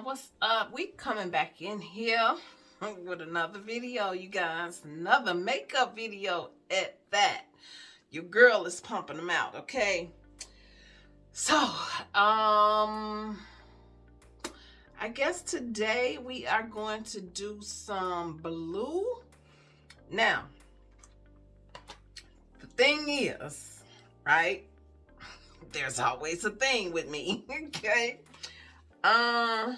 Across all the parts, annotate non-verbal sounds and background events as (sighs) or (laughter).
what's up? We coming back in here with another video you guys. Another makeup video at that. Your girl is pumping them out okay? So um i guess today we are going to do some blue. Now the thing is right? There's always a thing with me (laughs) okay uh,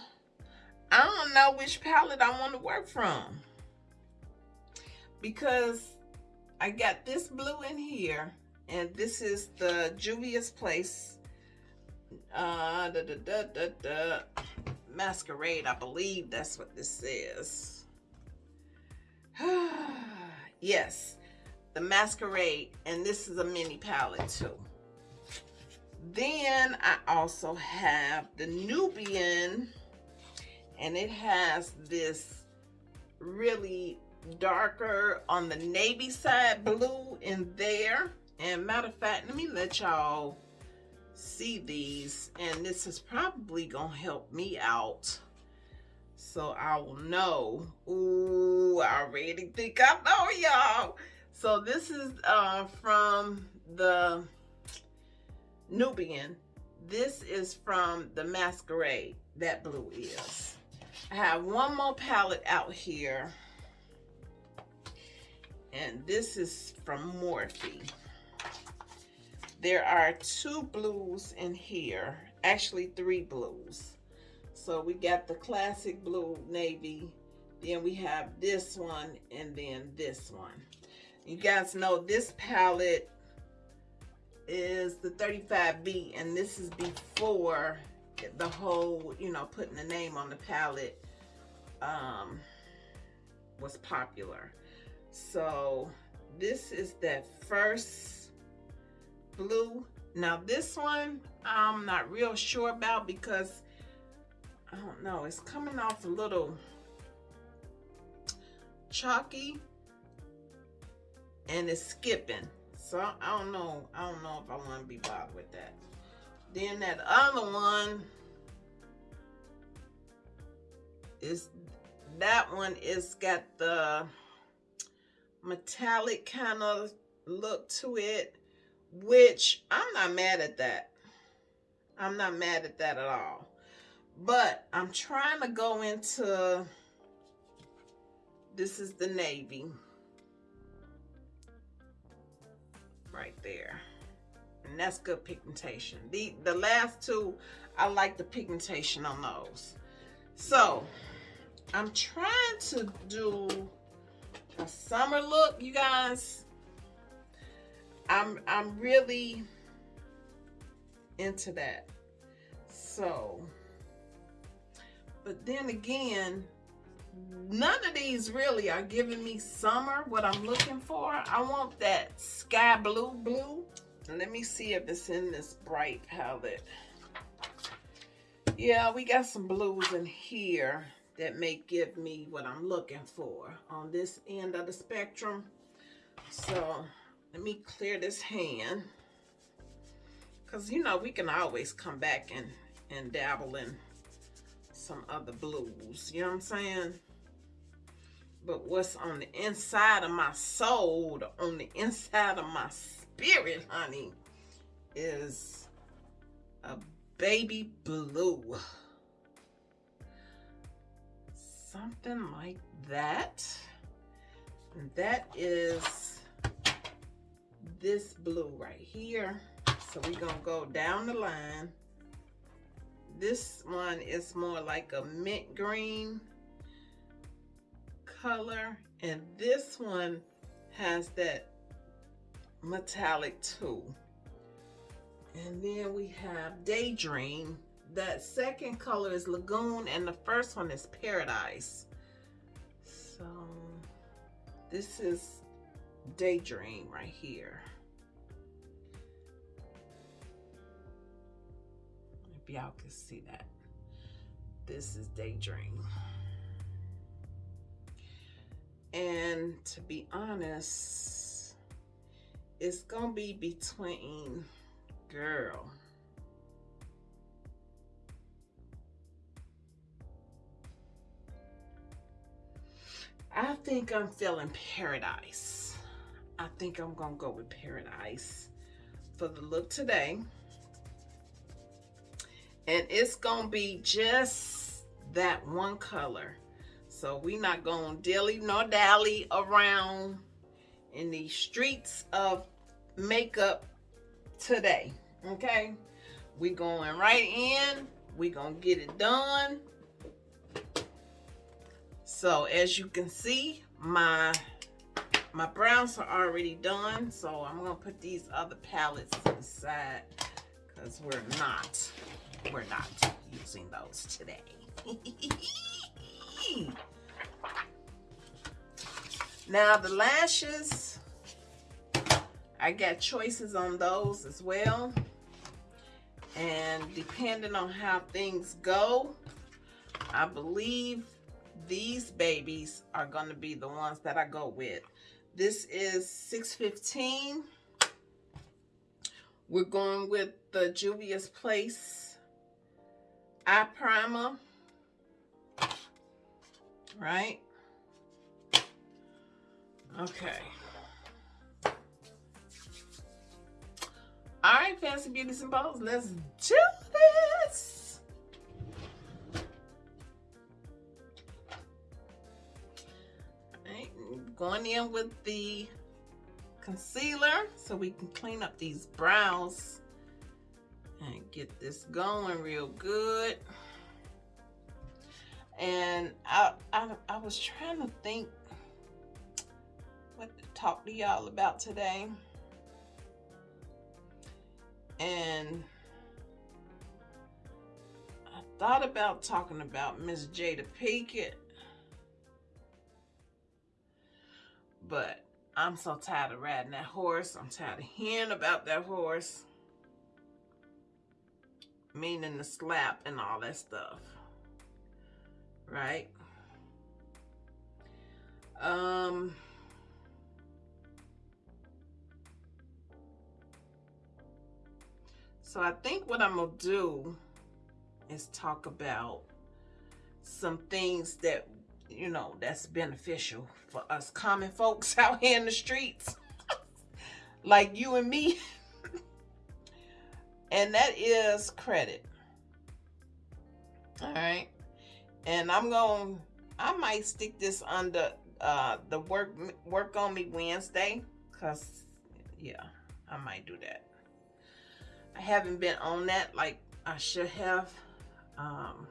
I don't know which palette I want to work from. Because I got this blue in here. And this is the Juvia's Place uh, da, da, da, da, da, Masquerade. I believe that's what this is. (sighs) yes, the Masquerade. And this is a mini palette too. Then I also have the Nubian and it has this really darker on the navy side blue in there. And matter of fact, let me let y'all see these and this is probably gonna help me out so I will know. Ooh, I already think I know y'all. So this is uh, from the Nubian. This is from the Masquerade. That blue is. I have one more palette out here. And this is from Morphe. There are two blues in here. Actually, three blues. So we got the classic blue navy. Then we have this one and then this one. You guys know this palette is the 35B and this is before the whole, you know, putting the name on the palette um, was popular. So this is that first blue. Now this one, I'm not real sure about because I don't know, it's coming off a little chalky and it's skipping. So I don't know. I don't know if I want to be bothered with that. Then that other one is that one is got the metallic kind of look to it, which I'm not mad at that. I'm not mad at that at all. But I'm trying to go into, this is the navy. Right there. And that's good pigmentation. The, the last two, I like the pigmentation on those. So, I'm trying to do a summer look, you guys. I'm, I'm really into that. So, but then again, none of these really are giving me summer, what I'm looking for. I want that sky blue blue. Let me see if it's in this bright palette. Yeah, we got some blues in here that may give me what I'm looking for on this end of the spectrum. So let me clear this hand. Because, you know, we can always come back and, and dabble in some other blues. You know what I'm saying? But what's on the inside of my soul, on the inside of my spirit, honey, is a baby blue. Something like that. And that is this blue right here. So we're going to go down the line. This one is more like a mint green color. And this one has that metallic too. And then we have Daydream. That second color is Lagoon and the first one is Paradise. So this is Daydream right here. hope y'all can see that. This is Daydream. And to be honest, it's going to be between, girl, I think I'm feeling paradise. I think I'm gonna go with paradise for the look today. And it's gonna be just that one color. So we not gonna dilly nor dally around in the streets of makeup today. Okay? We going right in. We gonna get it done. So as you can see, my my browns are already done. So I'm gonna put these other palettes aside because we're not we're not using those today. (laughs) now the lashes, I got choices on those as well. And depending on how things go, I believe these babies are going to be the ones that I go with. This is 615. We're going with the Juvia's Place eye primer. Right? Okay. All right, Fancy Beauties and Bows, let's do this. Going in with the concealer so we can clean up these brows get this going real good. And I, I, I was trying to think what to talk to y'all about today and I thought about talking about Miss Jada Pinkett, but I'm so tired of riding that horse. I'm tired of hearing about that horse, meaning the slap and all that stuff, right? Um, So I think what I'm to do is talk about some things that, you know, that's beneficial for us common folks (laughs) out here in the streets. (laughs) like you and me. (laughs) and that is credit. All right. And I'm going, I might stick this under uh, the work, work on me Wednesday. Because, yeah, I might do that. I haven't been on that like I should have. Um,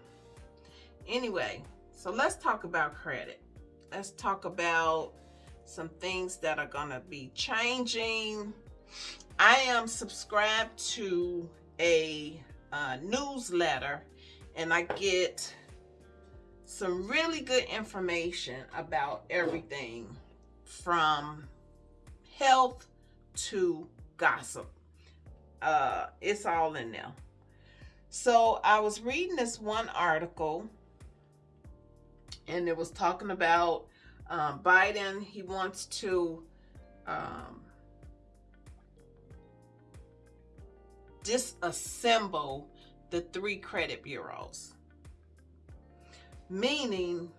anyway, so let's talk about credit. Let's talk about some things that are going to be changing. I am subscribed to a uh, newsletter and I get some really good information about everything from health to gossip uh, it's all in there. So I was reading this one article and it was talking about um, Biden. He wants to um, disassemble the three credit bureaus. Meaning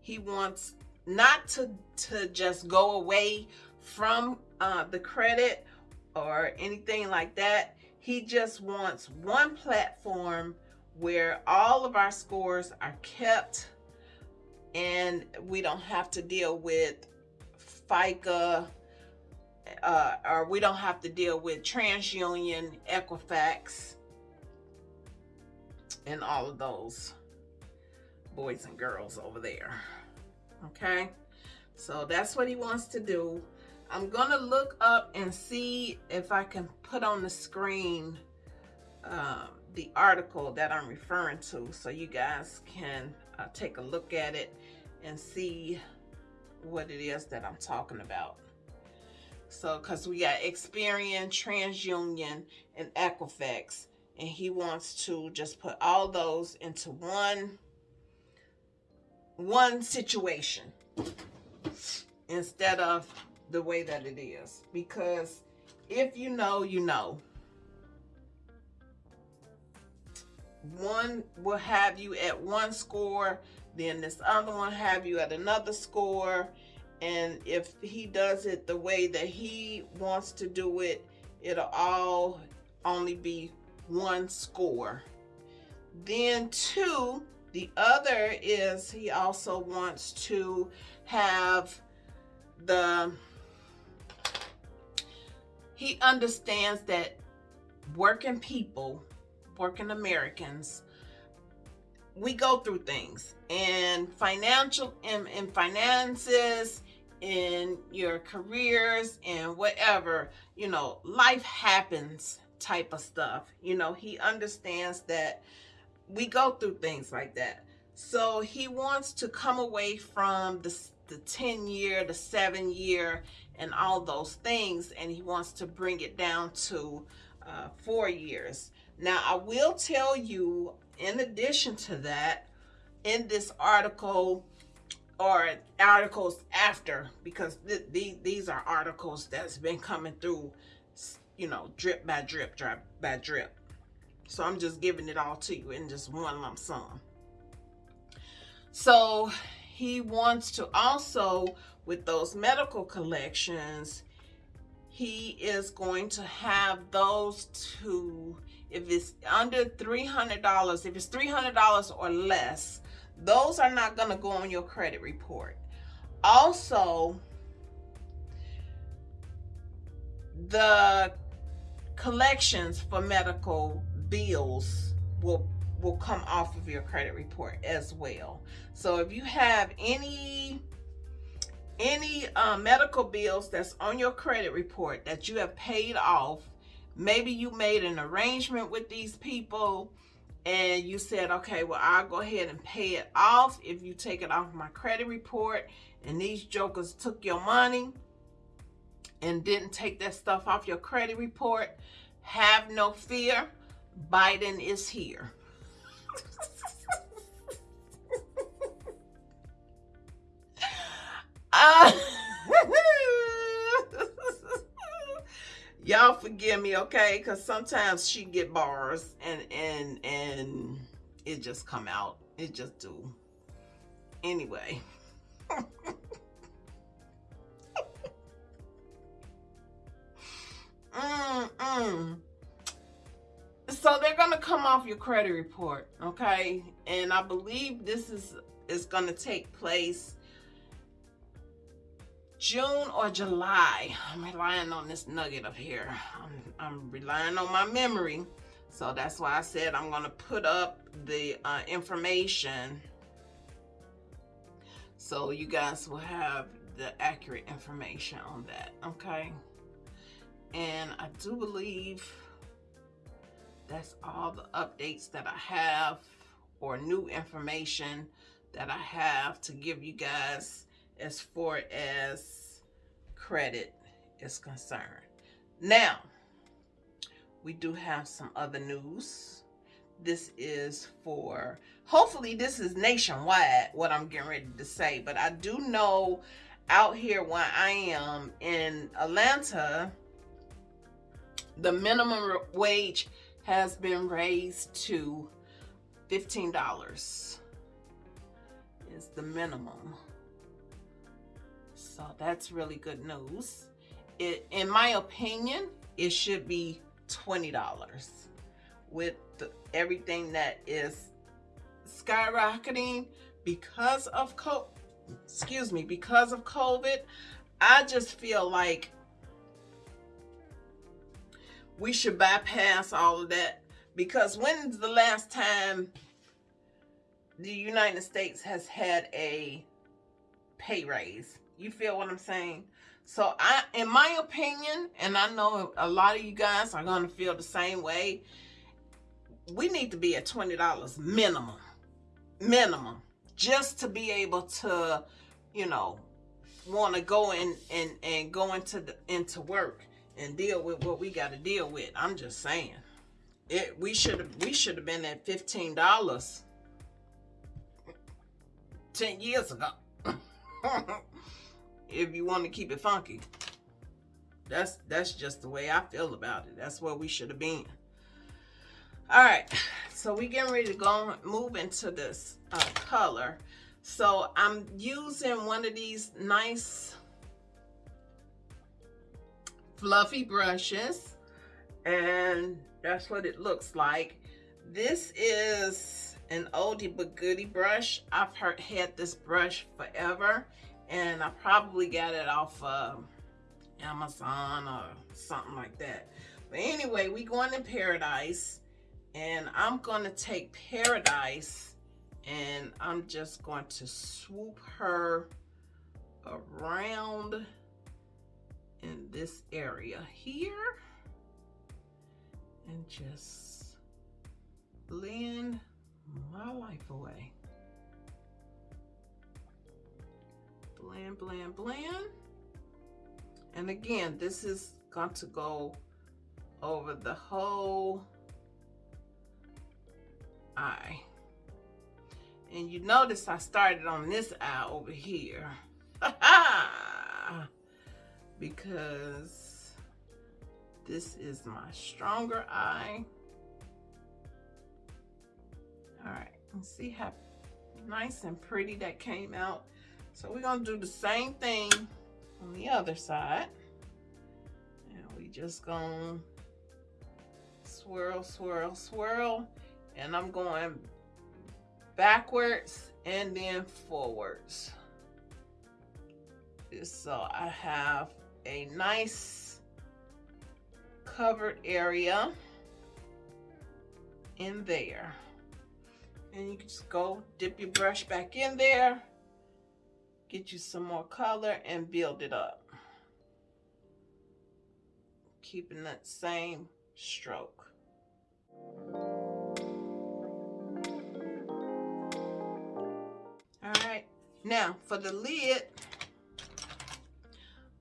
he wants not to, to just go away from uh, the credit or anything like that. He just wants one platform where all of our scores are kept and we don't have to deal with FICO uh, or we don't have to deal with TransUnion, Equifax, and all of those boys and girls over there. Okay, so that's what he wants to do. I'm gonna look up and see if I can put on the screen um, the article that I'm referring to so you guys can uh, take a look at it and see what it is that I'm talking about. So, because we got Experian, TransUnion, and Equifax, and he wants to just put all those into one one situation instead of the way that it is. Because if you know you know. One will have you at one score then this other one have you at another score and if he does it the way that he wants to do it it'll all only be one score. Then two the other is he also wants to have the he understands that working people working americans we go through things. And financial in, in finances in your careers and whatever you know life happens type of stuff. You know he understands that we go through things like that. So he wants to come away from the, the 10 year the 7 year and all those things and he wants to bring it down to uh, four years. Now i will tell you in addition to that, in this article or articles after, because th th these are articles that's been coming through, you know, drip by drip, drip by drip. So I'm just giving it all to you in just one lump sum. So he wants to also, with those medical collections, he is going to have those two if it's under $300, if it's $300 or less, those are not going to go on your credit report. Also, the collections for medical bills will will come off of your credit report as well. So if you have any any uh, medical bills that's on your credit report that you have paid off maybe you made an arrangement with these people and you said, okay, well, I'll go ahead and pay it off if you take it off my credit report and these jokers took your money and didn't take that stuff off your credit report, have no fear. Biden is here. (laughs) uh, forgive me okay? Because sometimes she get bars and and and it just come out. It just do. Anyway. (laughs) Mm -mm. so they're gonna come off your credit report okay? And i believe this is is gonna take place June or July. I'm relying on this nugget up here. I'm, I'm relying on my memory. So that's why I said I'm going to put up the uh, information so you guys will have the accurate information on that. Okay. And I do believe that's all the updates that I have or new information that I have to give you guys as far as credit is concerned. Now, we do have some other news. This is for, hopefully this is nationwide, what I'm getting ready to say. But I do know out here where I am in Atlanta, the minimum wage has been raised to $15 is the minimum. So that's really good news. It, in my opinion, it should be $20 with the, everything that is skyrocketing because of co excuse me, because of COVID. I just feel like we should bypass all of that because when's the last time the United States has had a pay raise? You feel what I'm saying? So I, in my opinion, and I know a lot of you guys are going to feel the same way, we need to be at $20 minimum, minimum, just to be able to, you know, want to go in and, and go into the, into work and deal with what we got to deal with. I'm just saying it, we should have, we should have been at $15 10 years ago. (laughs) if you want to keep it funky. That's that's just the way I feel about it. That's where we should have been. All right, so we getting ready to go move into this uh, color. So I'm using one of these nice fluffy brushes and that's what it looks like. This is an oldie but goodie brush. I've heard, had this brush forever and I probably got it off of Amazon or something like that. But anyway, we going to Paradise and I'm going to take Paradise and I'm just going to swoop her around in this area here and just blend my life away. Blend, blend, blend. And again, this is going to go over the whole eye. And you notice I started on this eye over here. (laughs) because this is my stronger eye. All right, and see how nice and pretty that came out. So we're gonna do the same thing on the other side. And we just gonna swirl, swirl, swirl. And I'm going backwards and then forwards. So I have a nice covered area in there. And you can just go dip your brush back in there, get you some more color and build it up. Keeping that same stroke. All right now for the lid,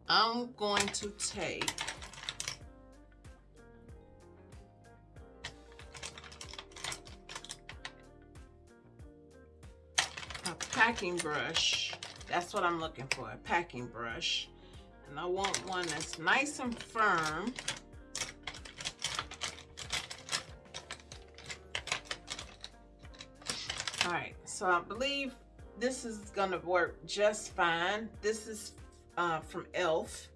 I'm going to take a packing brush. That's what I'm looking for, a packing brush. And I want one that's nice and firm. All right, so I believe this is gonna work just fine. This is uh, from e.l.f.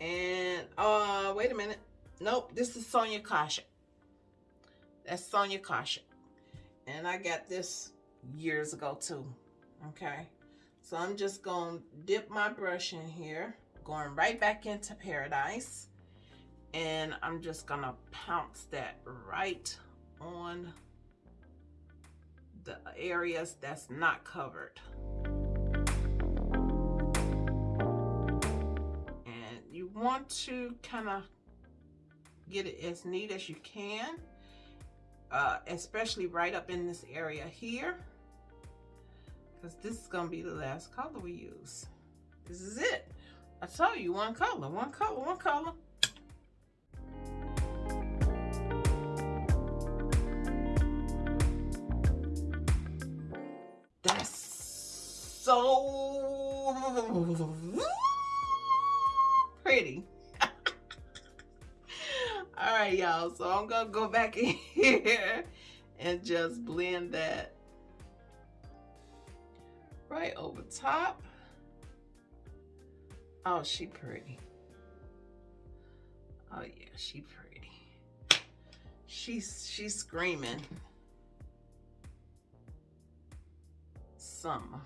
And, uh, wait a minute. Nope, this is Sonia Kashuk. That's Sonia Kashuk. And I got this years ago too, okay? So I'm just gonna dip my brush in here, going right back into Paradise. And I'm just gonna pounce that right on the areas that's not covered. And you want to kind of get it as neat as you can, uh, especially right up in this area here, because this is going to be the last color we use. This is it. I told you one color, one color, one color. That's so pretty. (laughs) All right, y'all. So I'm going to go back in (laughs) here and just blend that right over top. Oh, she pretty. Oh, yeah, she pretty. She's, she's screaming. Summer.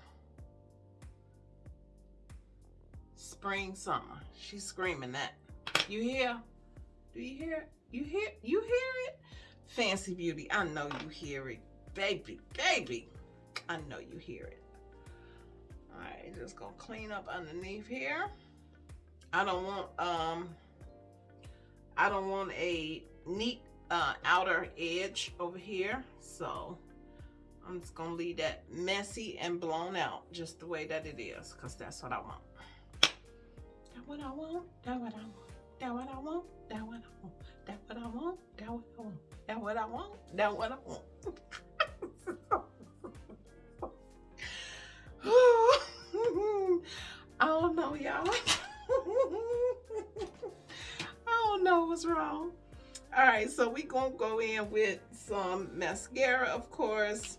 spring, summer. She's screaming that. You hear? Do you hear? You hear? You hear it? Fancy Beauty, I know you hear it. Baby, baby, I know you hear it. Right, just gonna clean up underneath here. I don't want, um, I don't want a neat uh, outer edge over here. So I'm just gonna leave that messy and blown out just the way that it is because that's what I want what I want, that what I want, that what I want, that what I want, that what I want, that what I want, that what I want, that what I want. (laughs) I don't know, y'all. (laughs) I don't know what's wrong. All right, so we gonna go in with some mascara, of course.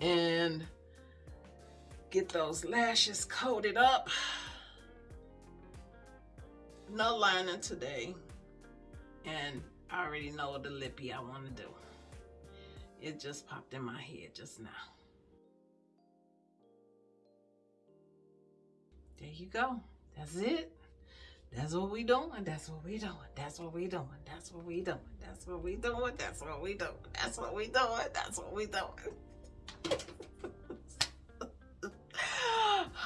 And get those lashes coated up. No lining today. And I already know the lippy I want to do. It just popped in my head just now. There you go. That's it. That's what we doing. That's what we doing. That's what we doing. That's what we doing. That's what we doing. That's what we doing. That's what we doing. That's what we doing. (laughs)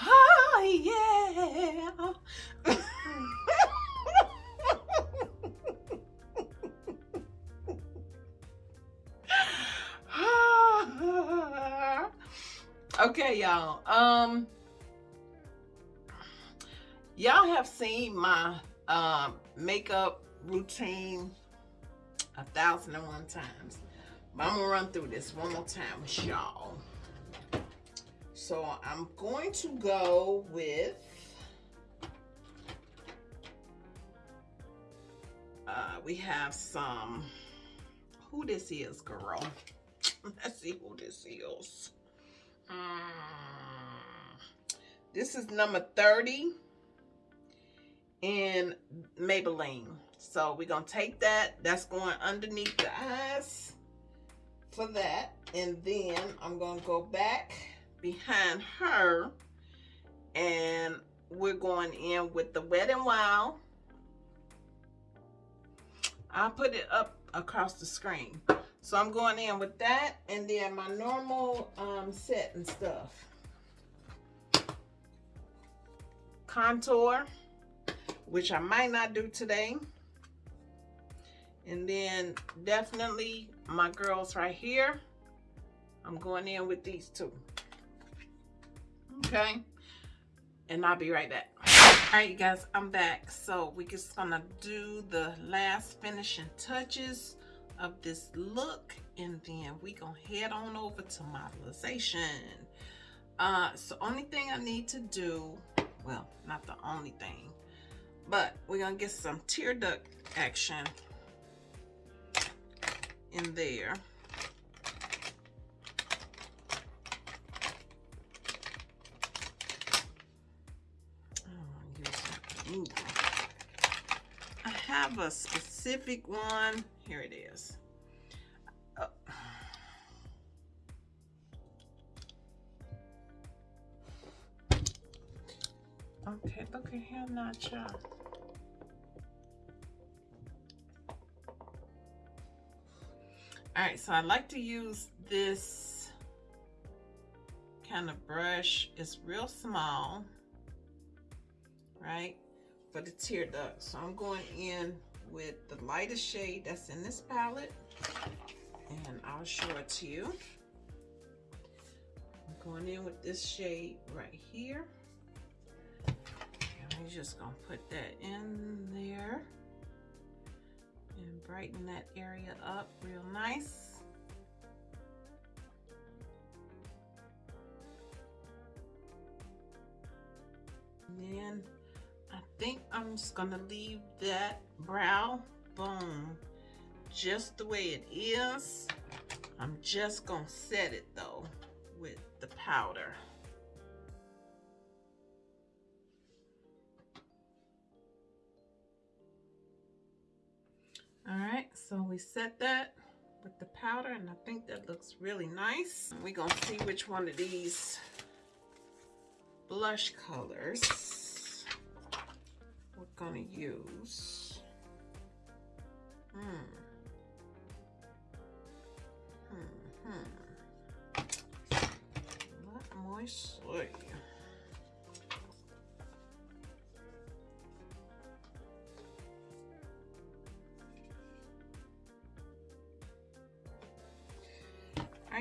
oh yeah. (laughs) okay, y'all. Um y'all have seen my um makeup routine a thousand and one times. But I'm gonna run through this one more time with y'all. So I'm going to go with uh, we have some who this is girl (laughs) let's see who this is mm. this is number 30 in Maybelline. So we're gonna take that. That's going underneath the eyes for that. And then I'm gonna go back behind her and we're going in with the Wet n Wild. I'll put it up across the screen. So I'm going in with that and then my normal um, set and stuff. Contour, which I might not do today. And then definitely my girls right here. I'm going in with these two. Okay. And I'll be right back. All right, you guys, I'm back. So we're just gonna do the last finishing touches of this look and then we gonna head on over to modelization. Uh, so only thing I need to do, well, not the only thing, but we're gonna get some tear duct action in there. I have a specific one. Here it is. Okay, look at him not y'all. Alright, so I like to use this kind of brush. It's real small, right? for the tear duct. So I'm going in with the lightest shade that's in this palette and I'll show it to you. I'm going in with this shade right here. We're just gonna put that in there and brighten that area up real nice. And then I think I'm just gonna leave that brow bone just the way it is. I'm just gonna set it though with the powder. All right, so we set that with the powder and I think that looks really nice. We're gonna see which one of these blush colors we're gonna use. Hmm. Hmm, hmm. Let.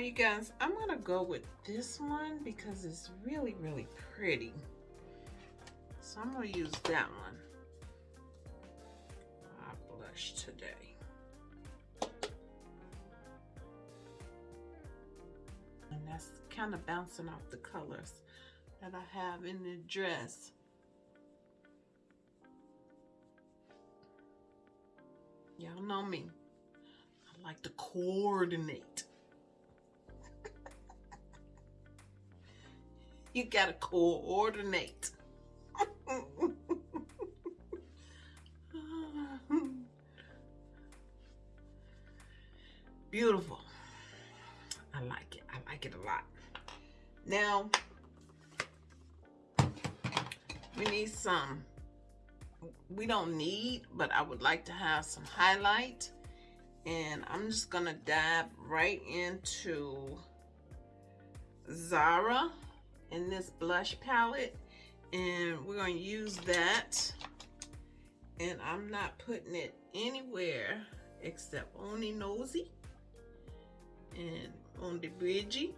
You guys, I'm gonna go with this one because it's really, really pretty. So I'm gonna use that one brush today. And that's kind of bouncing off the colors that I have in the dress. Y'all know me. I like to coordinate. (laughs) you gotta coordinate. Beautiful. I like it. I like it a lot. Now, we need some, we don't need, but I would like to have some highlight. And I'm just going to dive right into Zara in this blush palette. And we're going to use that. And I'm not putting it anywhere except on the nosy and on the bridgie.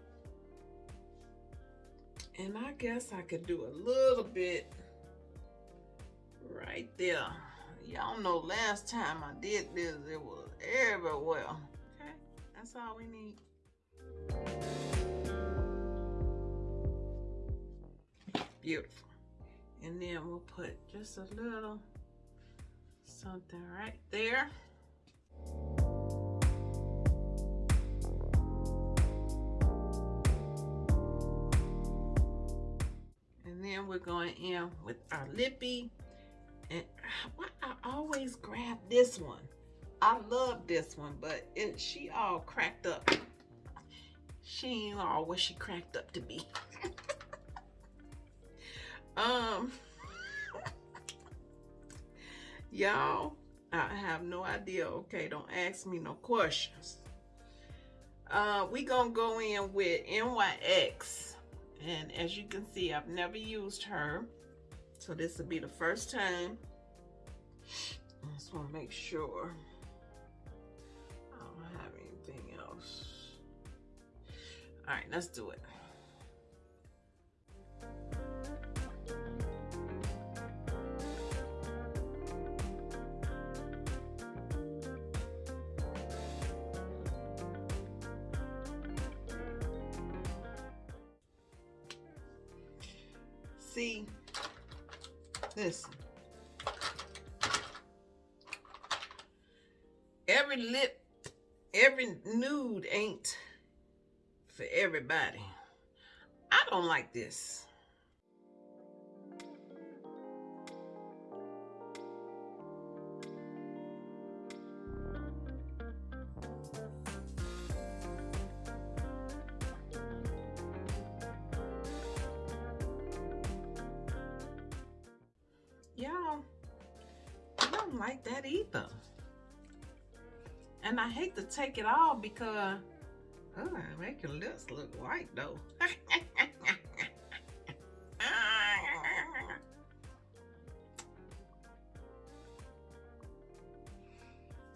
And I guess I could do a little bit right there. Y'all know last time I did this, it was everywhere. Okay, that's all we need. Beautiful. And then we'll put just a little something right there. And then we're going in with our lippy. And why I always grab this one. I love this one, but it, she all cracked up. She ain't all what she cracked up to be. Um, y'all, I have no idea. Okay, don't ask me no questions. Uh, we gonna go in with NYX. And as you can see, I've never used her. So this will be the first time. I just want to make sure I don't have anything else. All right, let's do it. Everybody. I don't like this. Y'all, I don't like that either. And I hate to take it all because oh, make your lips look white though. (laughs)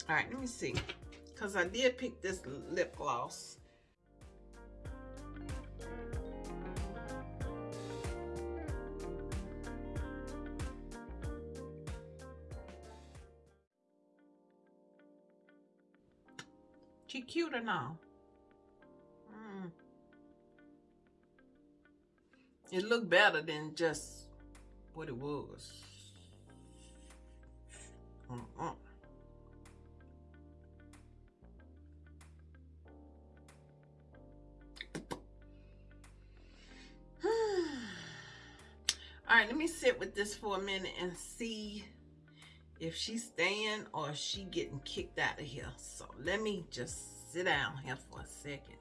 All right, let me see. Because I did pick this lip gloss. She cute or no? It looked better than just what it was. Mm -mm. (sighs) All right, let me sit with this for a minute and see if she's staying or she getting kicked out of here. So let me just sit down here for a second.